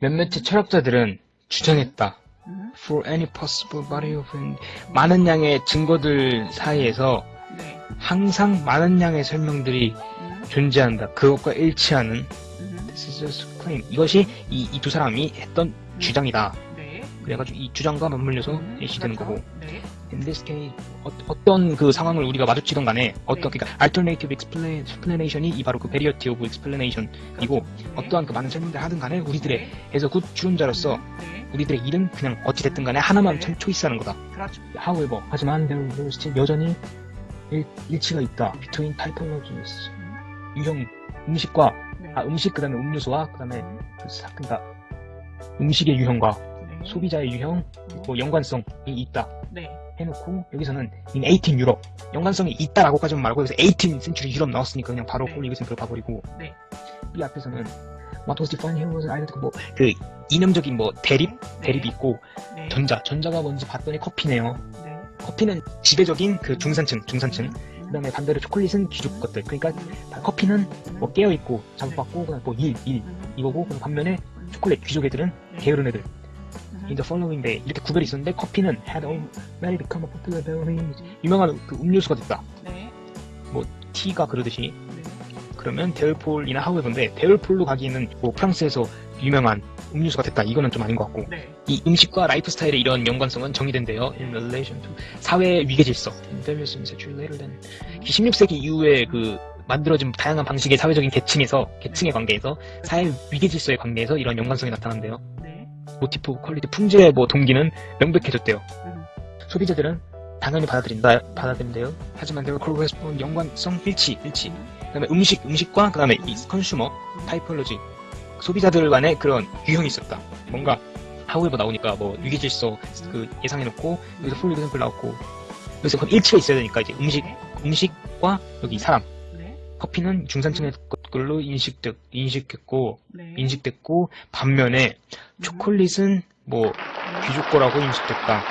몇몇의 철학자들은 주장했다. 음, For any possible body of in- 많은 양의 증거들 사이에서 네. 항상 많은 양의 설명들이 음, 존재한다. 그것과 일치하는 음, This is just claim. 이것이 이 두 사람이 했던 주장이다. 네. 그래가지고 이 주장과 맞물려서 음, 그렇죠. 거고. 네. In this case, 어, 떤그 상황을 우리가 마주치던 간에 어떤 네. 그러니까 alternative explanation, explanation이 이 바로 그 variety of explanation이고 네. 어떠한 그 많은 설명들 하든 간에 우리들의 네. 해서 good 추론자로서 네. 우리들의 일은 그냥 어찌 됐든 간에 하나만 네. 참 choice하는 거다. 그렇죠. However, 하지만 there still 여전히 일, 일치가 있다. Between typologies. 유형 음식과 네. 아 음식 그다음에 음료수와 그다음에 음, 그 사- 그러니까 음식의 유형과 네. 소비자의 유형 뭐 연관성이 있다. 네. 해놓고 여기서는 in 18 유럽 연관성이 있다라고까지만 말고 여기서 18 센츄리 유럽 나왔으니까 그냥 바로 네. 홀리 이것은 봐버리고 네. 이 앞에서는 what was defined here was either 뭐그 이념적인 뭐 대립 대립이 있고 네. 전자 전자가 뭔지 봤더니 커피네요 네. 커피는 지배적인 그 중산층 중산층 음, 그다음에 반대로 초콜릿은 귀족 것들 그러니까 커피는 뭐 깨어 있고 자극받고 그냥 뭐 일일 음, 이거고 반면에 초콜릿 귀족 애들은 네. 게으른 애들 음, in the following day 이렇게 구별이 있었는데 커피는 had already become a popular beverage 유명한 그 음료수가 됐다. 네. 티가 그러듯이. 네. 그러면 데올폴이나 하우에버인데 데올폴로 가기에는 뭐 프랑스에서 유명한 음료수가 됐다. 이거는 좀 아닌 것 같고. 네. 이 음식과 라이프 스타일의 이런 연관성은 정의된대요. In relation to 사회 위계 질서. In various centuries than. 16세기 이후에 그 만들어진 다양한 방식의 사회적인 계층에서 계층의 관계에서 사회 위계 질서의 관계에서 이런 연관성이 나타난대요. 네. 모티프 퀄리티 풍제의 뭐 동기는 명백해졌대요. 음, 소비자들은 당연히 받아들인다 받아들인대요. 하지만 there correspond 연관성 일치 일치. 그 다음에 음식 음식과 그 다음에 이 consumer typology 소비자들 간의 그런 유형이 있었다. 뭔가 however 나오니까 뭐 위계질서 그 예상해놓고 여기서 for example 나왔고 여기서 그럼 일치가 있어야 되니까 이제 음식 음식과 여기 사람. 네. 커피는 중산층의 것들로 인식됐 인식했고 네. 인식됐고 반면에 초콜릿은 뭐 귀족 거라고 인식됐다